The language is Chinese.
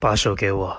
把手给我。